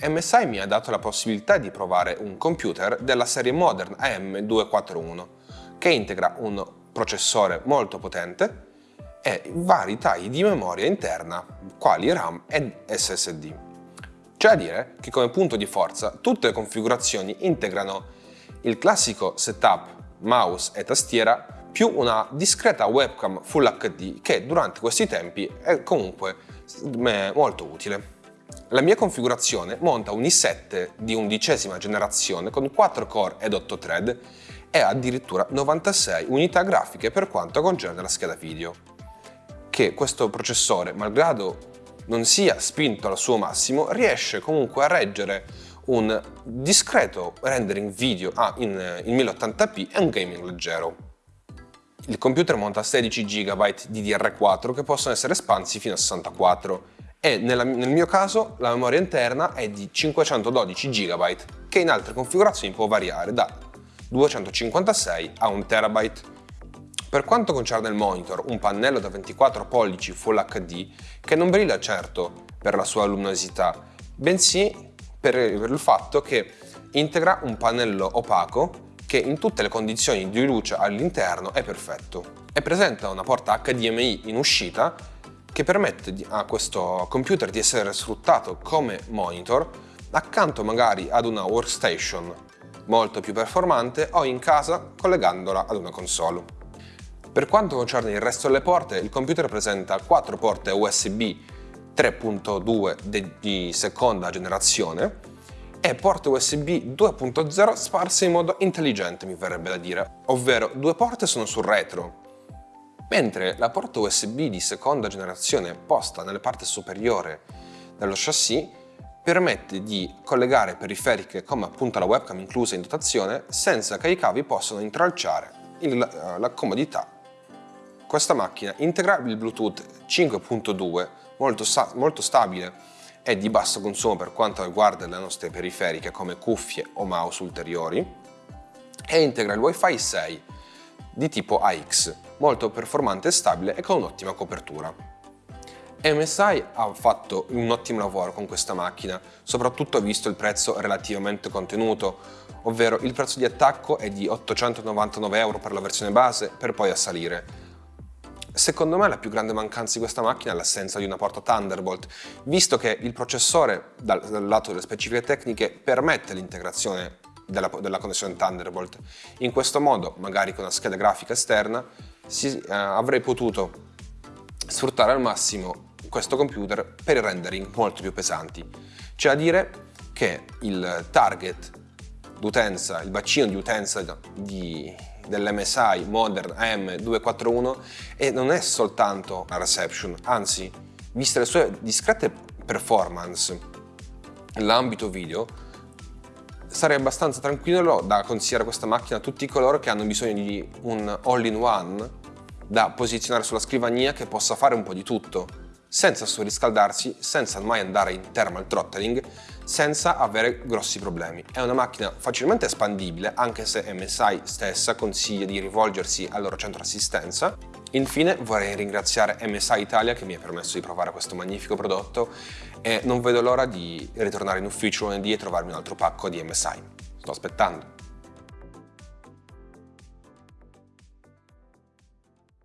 MSI mi ha dato la possibilità di provare un computer della serie Modern AM241 che integra un processore molto potente e vari tagli di memoria interna, quali RAM ed SSD. C'è da dire che come punto di forza tutte le configurazioni integrano il classico setup mouse e tastiera più una discreta webcam Full HD che durante questi tempi è comunque molto utile. La mia configurazione monta un i7 di undicesima generazione con 4 core ed 8 thread e addirittura 96 unità grafiche per quanto concerne la scheda video. Che questo processore, malgrado non sia spinto al suo massimo, riesce comunque a reggere un discreto rendering video ah, in, in 1080p e un gaming leggero. Il computer monta 16 GB DDR4 che possono essere espansi fino a 64 e nella, nel mio caso la memoria interna è di 512 GB che in altre configurazioni può variare da 256 a 1 TB. Per quanto concerne il monitor, un pannello da 24 pollici Full HD che non brilla certo per la sua luminosità, bensì per, il fatto che integra un pannello opaco che in tutte le condizioni di luce all'interno è perfetto. E presenta una porta HDMI in uscita che permette a questo computer di essere sfruttato come monitor accanto magari ad una workstation molto più performante o in casa collegandola ad una console. Per quanto concerne il resto delle porte, il computer presenta 4 porte USB 3.2 di seconda generazione e porte USB 2.0 sparse in modo intelligente mi verrebbe da dire, ovvero due porte sono sul retro mentre la porta USB di seconda generazione posta nella parte superiore dello chassis permette di collegare periferiche come appunto la webcam inclusa in dotazione senza che i cavi possano intralciare il, eh, la comodità. Questa macchina integra il Bluetooth 5.2 molto, molto stabile e di basso consumo per quanto riguarda le nostre periferiche come cuffie o mouse ulteriori e integra il Wi-Fi 6 di tipo AX, molto performante e stabile e con un'ottima copertura. MSI ha fatto un ottimo lavoro con questa macchina, soprattutto visto il prezzo relativamente contenuto, ovvero il prezzo di attacco è di 899 euro per la versione base per poi assalire. Secondo me la più grande mancanza di questa macchina è l'assenza di una porta Thunderbolt, visto che il processore, dal, dal lato delle specifiche tecniche, permette l'integrazione della, della, connessione Thunderbolt. In questo modo, magari con una scheda grafica esterna, si, eh, avrei potuto sfruttare al massimo questo computer per i rendering molto più pesanti. C'è da dire che il target d'utenza, il bacino di utenza dell'MSI Modern AM241 e non è soltanto la reception, anzi, viste le sue discrete performance nell'ambito video, sarei abbastanza tranquillo da consigliare questa macchina a tutti coloro che hanno bisogno di un all-in-one da posizionare sulla scrivania che possa fare un po' di tutto, senza surriscaldarsi, senza mai andare in thermal throttling, senza avere grossi problemi. È una macchina facilmente espandibile, anche se MSI stessa consiglia di rivolgersi al loro centro assistenza. Infine vorrei ringraziare MSI Italia che mi ha permesso di provare questo magnifico prodotto e non vedo l'ora di ritornare in ufficio lunedì e trovarmi un altro pacco di MSI. Sto aspettando.